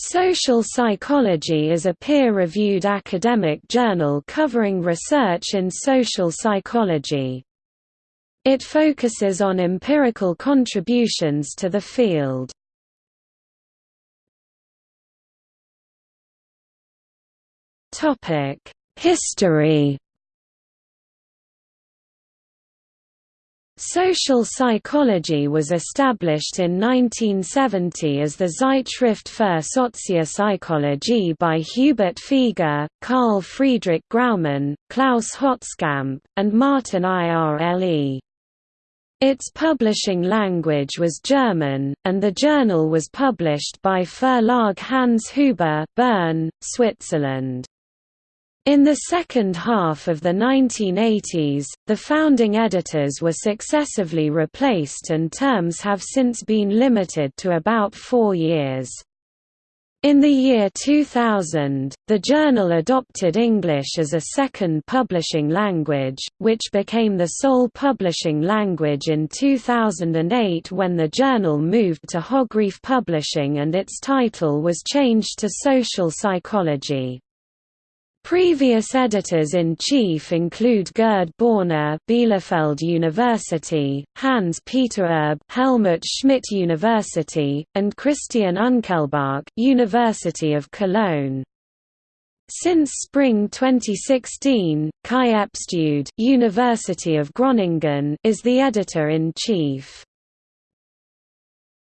Social Psychology is a peer-reviewed academic journal covering research in social psychology. It focuses on empirical contributions to the field. History Social psychology was established in 1970 as the Zeitschrift für Sozialpsychologie by Hubert Feger, Carl Friedrich Graumann, Klaus Holzkamp, and Martin Irle. Its publishing language was German, and the journal was published by Verlag Hans Huber Bern, Switzerland. In the second half of the 1980s, the founding editors were successively replaced and terms have since been limited to about four years. In the year 2000, the journal adopted English as a second publishing language, which became the sole publishing language in 2008 when the journal moved to Hogrefe Publishing and its title was changed to Social Psychology. Previous editors-in-chief include Gerd Bohner Bielefeld University, Hans-Peter Erb Helmut Schmidt University, and Christian Unkelbach University of Cologne. Since spring 2016, Kai Epstude University of Groningen is the editor-in-chief.